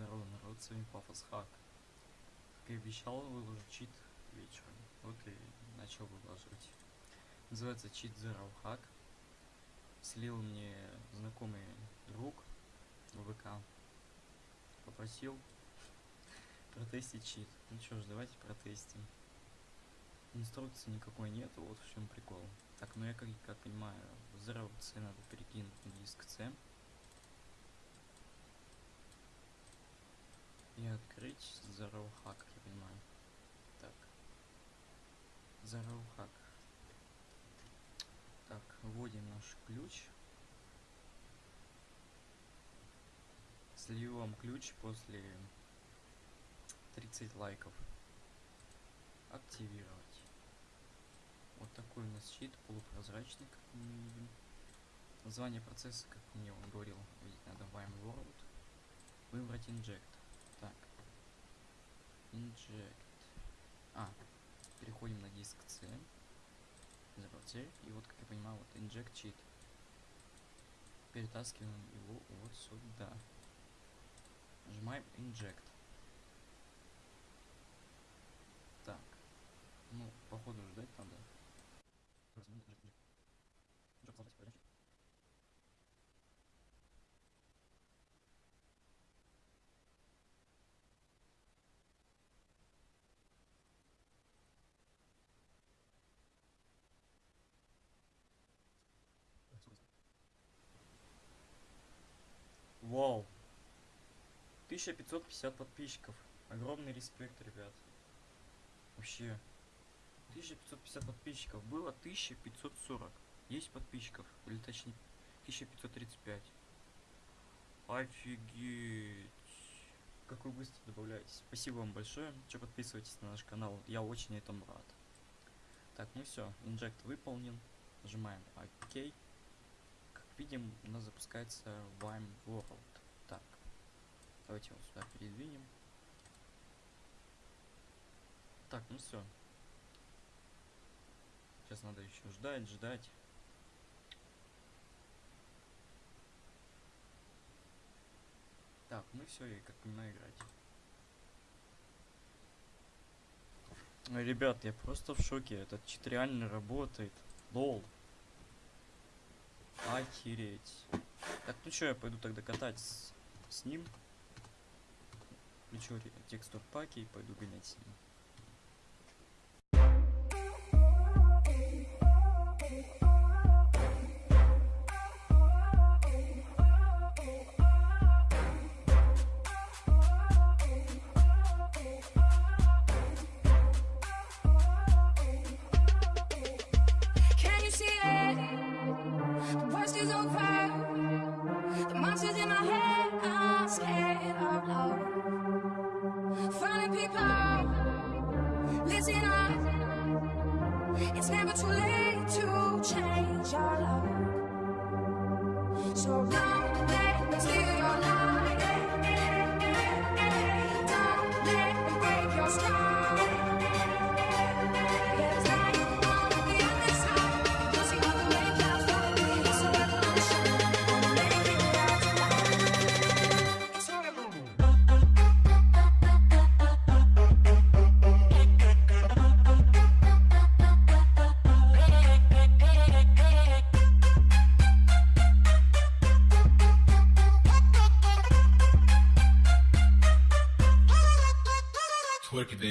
Здорово, народ, с вами Пафос Хак. Как и обещал, выложу чит вечером. Вот и начал выложить. Называется чит Zero Hack. Слил мне знакомый друг в ВК. Попросил протестить чит. Ну что ж, давайте протестим. Инструкции никакой нет, вот в чем прикол. Так, ну я как, как понимаю, Zero C надо перекинуть на диск C. и открыть Zero Hack, я понимаю. Так. Zero Hack. Так, вводим наш ключ. Слью вам ключ после 30 лайков. Активировать. Вот такой у нас щит, полупрозрачный, как мы видим. Название процесса, как мне он говорил, видеть надо Vime World. Выбрать Inject. Inject. А, переходим на диск C. Забрать И вот, как я понимаю, вот Inject Cheat. Перетаскиваем его вот сюда. Нажимаем Inject. Так. Ну, походу ждать надо. Вау. 1550 подписчиков. Огромный респект, ребят. Вообще. 1550 подписчиков. Было 1540. Есть подписчиков. Или точнее 1535. Офигеть. Как вы быстро добавляетесь. Спасибо вам большое. Че подписывайтесь на наш канал. Я очень этому рад. Так, ну все. Инжект выполнен. Нажимаем ОК видим, у нас запускается Vime World. Так, давайте его сюда передвинем. Так, ну все. Сейчас надо еще ждать, ждать. Так, ну все, и как понимаю играть. Ребят, я просто в шоке. Этот чит реально работает. Лол. Охереть. Так, ну что, я пойду тогда катать с, с ним. Включу текстур паки и пойду гонять с ним. It's never too late to change your love. So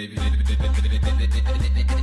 baby.